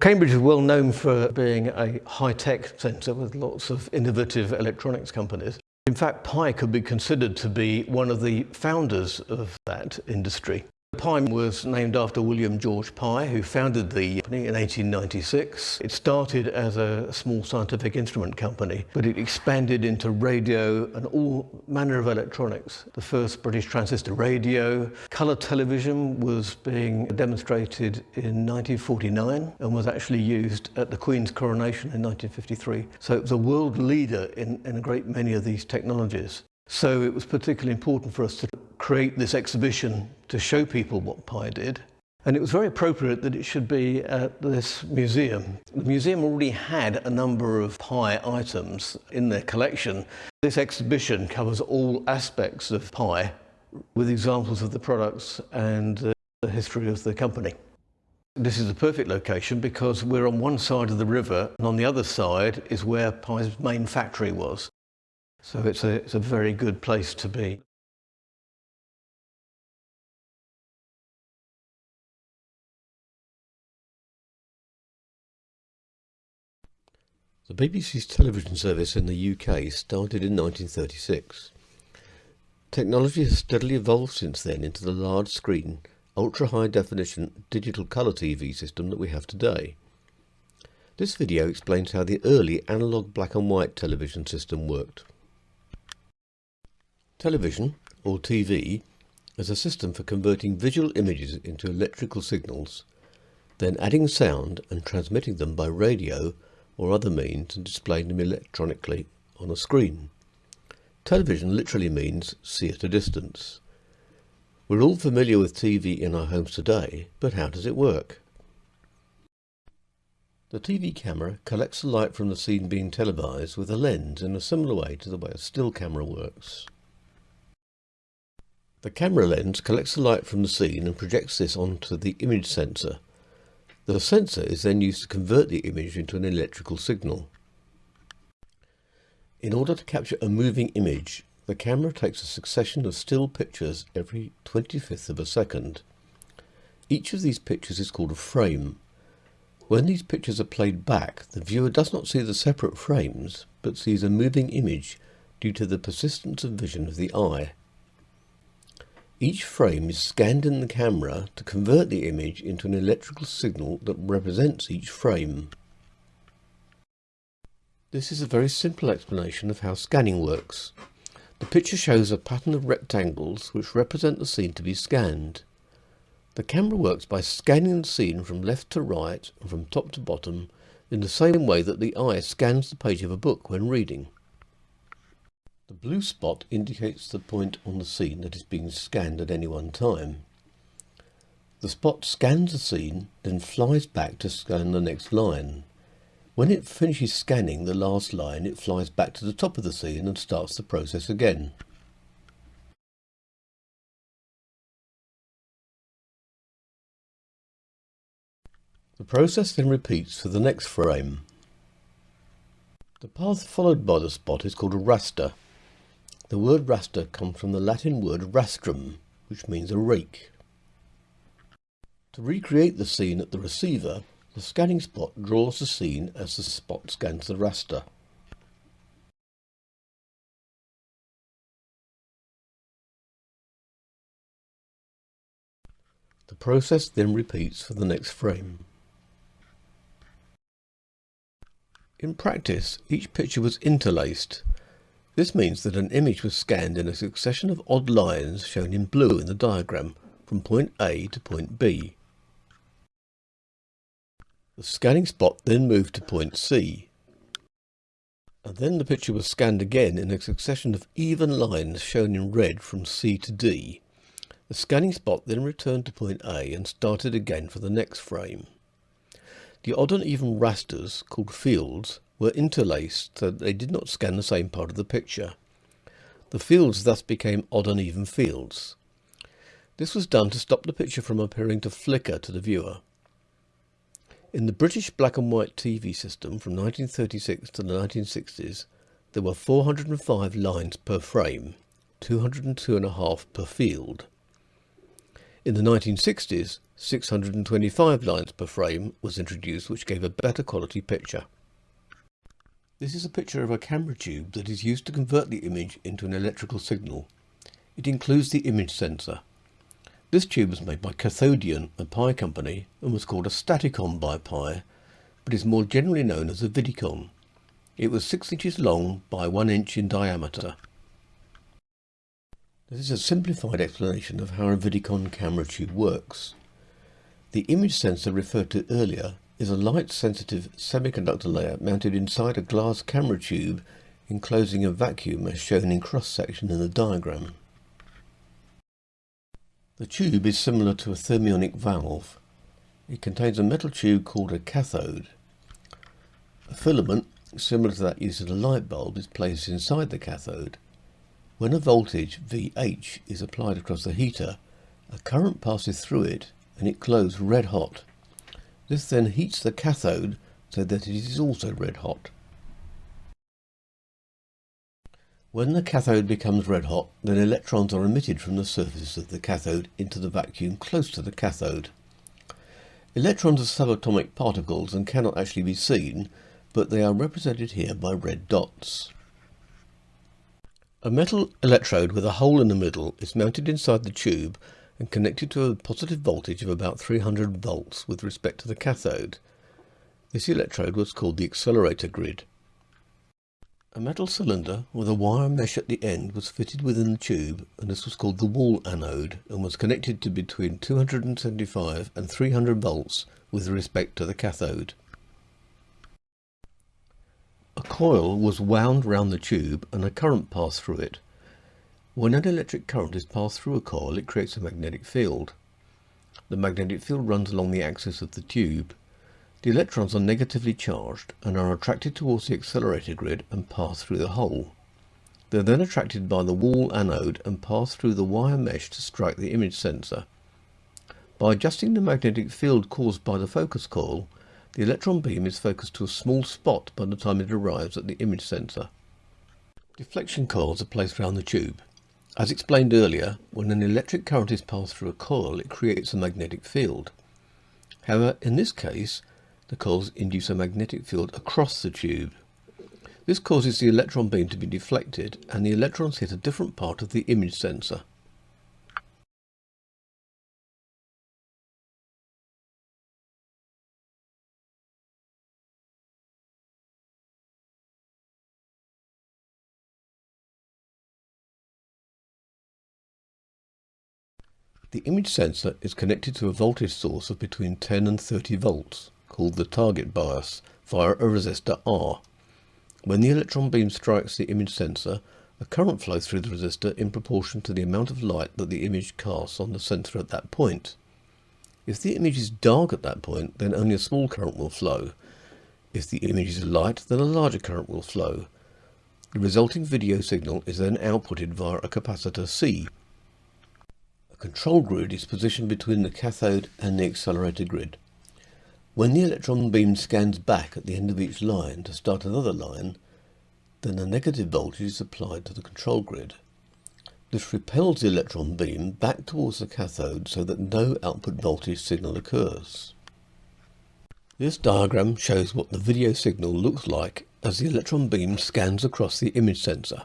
Cambridge is well known for being a high-tech centre with lots of innovative electronics companies. In fact, Pye could be considered to be one of the founders of that industry. Pye was named after William George Pye, who founded the company in 1896. It started as a small scientific instrument company, but it expanded into radio and all manner of electronics. The first British transistor radio, colour television was being demonstrated in 1949 and was actually used at the Queen's coronation in 1953. So it was a world leader in, in a great many of these technologies. So it was particularly important for us to create this exhibition to show people what Pye did. And it was very appropriate that it should be at this museum. The museum already had a number of Pye items in their collection. This exhibition covers all aspects of Pye with examples of the products and uh, the history of the company. This is the perfect location because we're on one side of the river and on the other side is where Pye's main factory was. So it's a, it's a very good place to be. The BBC's television service in the UK started in 1936. Technology has steadily evolved since then into the large screen, ultra high definition digital colour TV system that we have today. This video explains how the early analogue black and white television system worked. Television, or TV, is a system for converting visual images into electrical signals, then adding sound and transmitting them by radio or other means and displaying them electronically on a screen. Television literally means see at a distance. We're all familiar with TV in our homes today, but how does it work? The TV camera collects the light from the scene being televised with a lens in a similar way to the way a still camera works. The camera lens collects the light from the scene and projects this onto the image sensor. The sensor is then used to convert the image into an electrical signal. In order to capture a moving image, the camera takes a succession of still pictures every 25th of a second. Each of these pictures is called a frame. When these pictures are played back, the viewer does not see the separate frames, but sees a moving image due to the persistence of vision of the eye. Each frame is scanned in the camera to convert the image into an electrical signal that represents each frame. This is a very simple explanation of how scanning works. The picture shows a pattern of rectangles which represent the scene to be scanned. The camera works by scanning the scene from left to right and from top to bottom in the same way that the eye scans the page of a book when reading. The blue spot indicates the point on the scene that is being scanned at any one time. The spot scans the scene, then flies back to scan the next line. When it finishes scanning the last line, it flies back to the top of the scene and starts the process again. The process then repeats for the next frame. The path followed by the spot is called a raster. The word raster comes from the Latin word rastrum, which means a rake. To recreate the scene at the receiver, the scanning spot draws the scene as the spot scans the raster. The process then repeats for the next frame. In practice, each picture was interlaced, this means that an image was scanned in a succession of odd lines shown in blue in the diagram from point A to point B. The scanning spot then moved to point C. And then the picture was scanned again in a succession of even lines shown in red from C to D. The scanning spot then returned to point A and started again for the next frame. The odd and even rasters, called fields, were interlaced so that they did not scan the same part of the picture. The fields thus became odd and even fields. This was done to stop the picture from appearing to flicker to the viewer. In the British black and white TV system from 1936 to the 1960s, there were 405 lines per frame, 202 and a half per field. In the 1960s, 625 lines per frame was introduced which gave a better quality picture. This is a picture of a camera tube that is used to convert the image into an electrical signal. It includes the image sensor. This tube was made by Cathodeon, a Pye company, and was called a Staticon by Pye, but is more generally known as a Vidicon. It was 6 inches long by 1 inch in diameter. This is a simplified explanation of how a Vidicon camera tube works. The image sensor referred to earlier is a light-sensitive semiconductor layer mounted inside a glass camera tube enclosing a vacuum as shown in cross-section in the diagram. The tube is similar to a thermionic valve. It contains a metal tube called a cathode. A filament, similar to that used in a light bulb, is placed inside the cathode. When a voltage VH is applied across the heater, a current passes through it and it glows red hot. This then heats the cathode so that it is also red hot. When the cathode becomes red hot, then electrons are emitted from the surface of the cathode into the vacuum close to the cathode. Electrons are subatomic particles and cannot actually be seen, but they are represented here by red dots. A metal electrode with a hole in the middle is mounted inside the tube and connected to a positive voltage of about 300 volts with respect to the cathode. This electrode was called the accelerator grid. A metal cylinder with a wire mesh at the end was fitted within the tube and this was called the wall anode and was connected to between 275 and 300 volts with respect to the cathode. A coil was wound round the tube and a current passed through it. When an electric current is passed through a coil, it creates a magnetic field. The magnetic field runs along the axis of the tube. The electrons are negatively charged and are attracted towards the accelerator grid and pass through the hole. They are then attracted by the wall anode and pass through the wire mesh to strike the image sensor. By adjusting the magnetic field caused by the focus coil, the electron beam is focused to a small spot by the time it arrives at the image sensor. Deflection coils are placed around the tube. As explained earlier, when an electric current is passed through a coil, it creates a magnetic field. However, in this case, the coils induce a magnetic field across the tube. This causes the electron beam to be deflected and the electrons hit a different part of the image sensor. The image sensor is connected to a voltage source of between 10 and 30 volts, called the target bias, via a resistor R. When the electron beam strikes the image sensor, a current flows through the resistor in proportion to the amount of light that the image casts on the sensor at that point. If the image is dark at that point, then only a small current will flow. If the image is light, then a larger current will flow. The resulting video signal is then outputted via a capacitor C, control grid is positioned between the cathode and the accelerator grid. When the electron beam scans back at the end of each line to start another line, then a negative voltage is applied to the control grid. This repels the electron beam back towards the cathode so that no output voltage signal occurs. This diagram shows what the video signal looks like as the electron beam scans across the image sensor.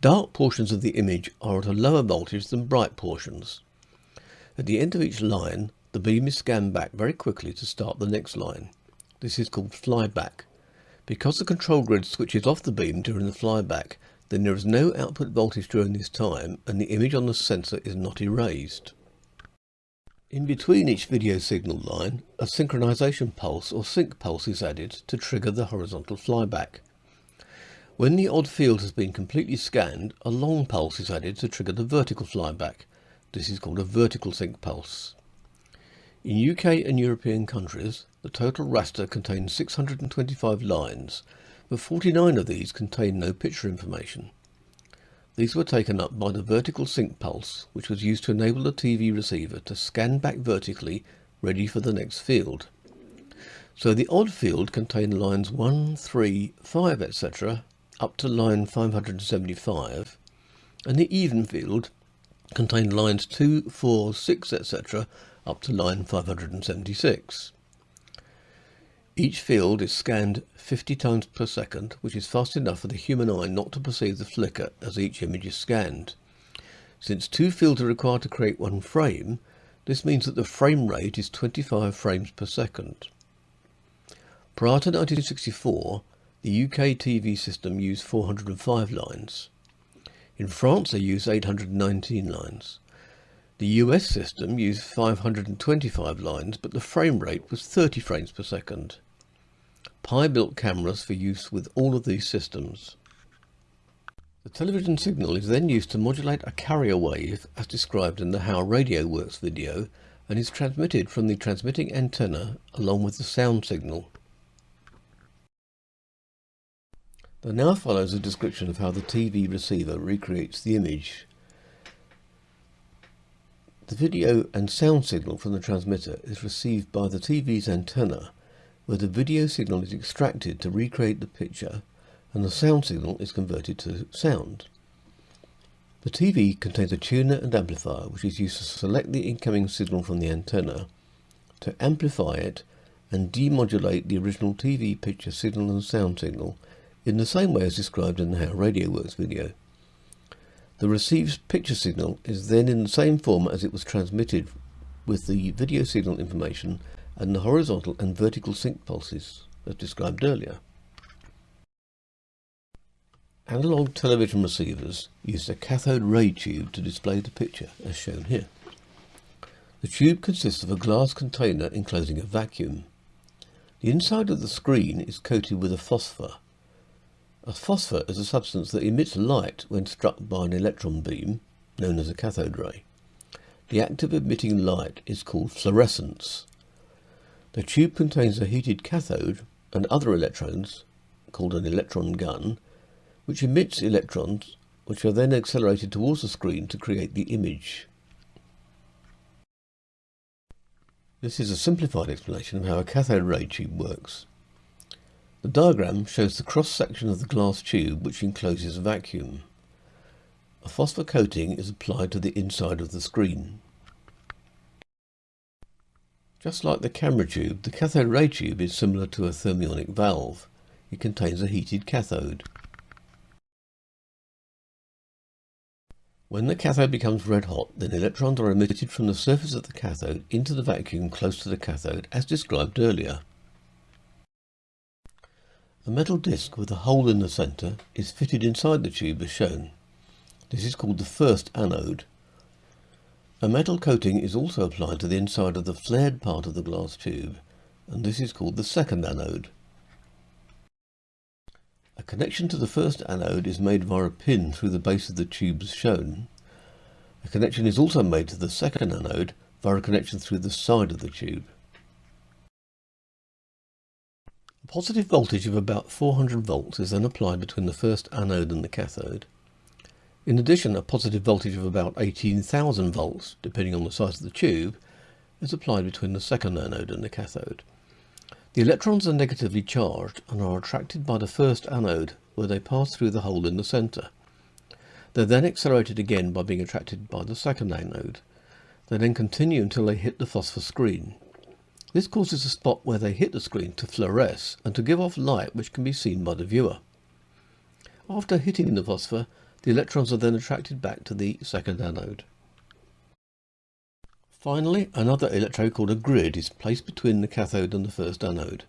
Dark portions of the image are at a lower voltage than bright portions. At the end of each line, the beam is scanned back very quickly to start the next line. This is called flyback. Because the control grid switches off the beam during the flyback, then there is no output voltage during this time and the image on the sensor is not erased. In between each video signal line, a synchronization pulse or sync pulse is added to trigger the horizontal flyback. When the odd field has been completely scanned, a long pulse is added to trigger the vertical flyback. This is called a vertical sync pulse. In UK and European countries, the total raster contains 625 lines, but 49 of these contain no picture information. These were taken up by the vertical sync pulse, which was used to enable the TV receiver to scan back vertically, ready for the next field. So the odd field contained lines 1, 3, 5, etc up to line 575 and the even field contained lines 2, 4, 6 etc up to line 576. Each field is scanned 50 times per second, which is fast enough for the human eye not to perceive the flicker as each image is scanned. Since two fields are required to create one frame, this means that the frame rate is 25 frames per second. Prior to 1964, the UK TV system used 405 lines. In France they used 819 lines. The US system used 525 lines, but the frame rate was 30 frames per second. Pye built cameras for use with all of these systems. The television signal is then used to modulate a carrier wave as described in the How Radio Works video and is transmitted from the transmitting antenna along with the sound signal. Now follows a description of how the TV receiver recreates the image. The video and sound signal from the transmitter is received by the TV's antenna where the video signal is extracted to recreate the picture and the sound signal is converted to sound. The TV contains a tuner and amplifier which is used to select the incoming signal from the antenna, to amplify it and demodulate the original TV picture signal and sound signal in the same way as described in the How Radio Works video. The received picture signal is then in the same form as it was transmitted with the video signal information and the horizontal and vertical sync pulses as described earlier. Analog television receivers used a cathode ray tube to display the picture as shown here. The tube consists of a glass container enclosing a vacuum. The inside of the screen is coated with a phosphor. A phosphor is a substance that emits light when struck by an electron beam, known as a cathode ray. The act of emitting light is called fluorescence. The tube contains a heated cathode and other electrons, called an electron gun, which emits electrons which are then accelerated towards the screen to create the image. This is a simplified explanation of how a cathode ray tube works. The diagram shows the cross-section of the glass tube which encloses a vacuum. A phosphor coating is applied to the inside of the screen. Just like the camera tube, the cathode ray tube is similar to a thermionic valve. It contains a heated cathode. When the cathode becomes red hot, then electrons are emitted from the surface of the cathode into the vacuum close to the cathode, as described earlier. A metal disc with a hole in the centre is fitted inside the tube as shown. This is called the first anode. A metal coating is also applied to the inside of the flared part of the glass tube, and this is called the second anode. A connection to the first anode is made via a pin through the base of the tube as shown. A connection is also made to the second anode via a connection through the side of the tube. A positive voltage of about 400 volts is then applied between the first anode and the cathode. In addition, a positive voltage of about 18,000 volts, depending on the size of the tube, is applied between the second anode and the cathode. The electrons are negatively charged and are attracted by the first anode where they pass through the hole in the centre. They're then accelerated again by being attracted by the second anode. They then continue until they hit the phosphor screen. This causes the spot where they hit the screen to fluoresce and to give off light which can be seen by the viewer. After hitting the phosphor, the electrons are then attracted back to the second anode. Finally, another electrode called a grid is placed between the cathode and the first anode.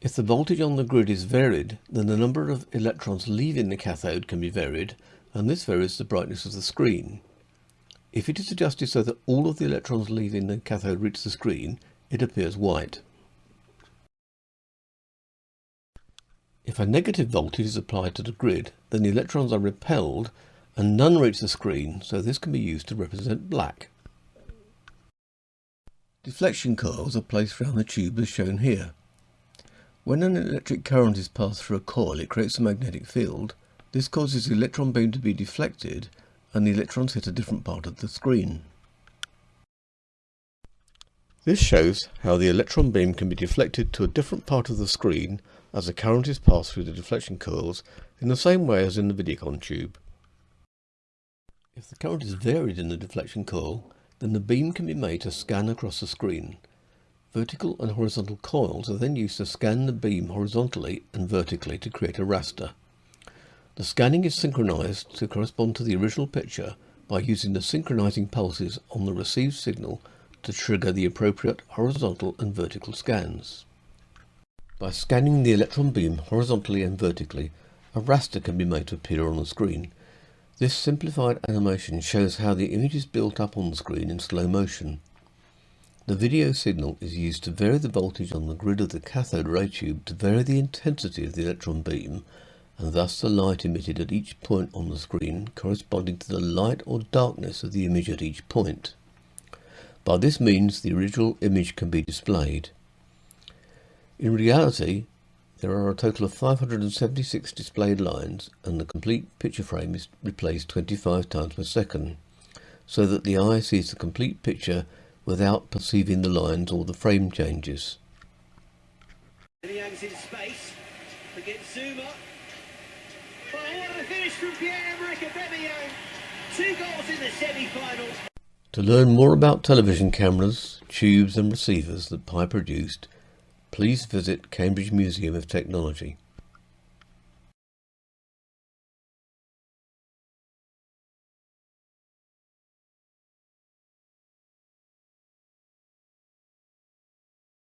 If the voltage on the grid is varied, then the number of electrons leaving the cathode can be varied, and this varies the brightness of the screen. If it is adjusted so that all of the electrons leaving the cathode reach the screen, it appears white. If a negative voltage is applied to the grid, then the electrons are repelled and none reach the screen, so this can be used to represent black. Deflection coils are placed around the tube as shown here. When an electric current is passed through a coil, it creates a magnetic field. This causes the electron beam to be deflected and the electrons hit a different part of the screen. This shows how the electron beam can be deflected to a different part of the screen as the current is passed through the deflection coils in the same way as in the Vidicon tube. If the current is varied in the deflection coil, then the beam can be made to scan across the screen. Vertical and horizontal coils are then used to scan the beam horizontally and vertically to create a raster. The scanning is synchronized to correspond to the original picture by using the synchronizing pulses on the received signal to trigger the appropriate horizontal and vertical scans. By scanning the electron beam horizontally and vertically, a raster can be made to appear on the screen. This simplified animation shows how the image is built up on the screen in slow motion. The video signal is used to vary the voltage on the grid of the cathode ray tube to vary the intensity of the electron beam and thus the light emitted at each point on the screen corresponding to the light or darkness of the image at each point. By this means the original image can be displayed. In reality, there are a total of 576 displayed lines and the complete picture frame is replaced 25 times per second, so that the eye sees the complete picture without perceiving the lines or the frame changes. space. Oh. Two goals in the semi-finals. To learn more about television cameras, tubes and receivers that Pye produced, please visit Cambridge Museum of Technology.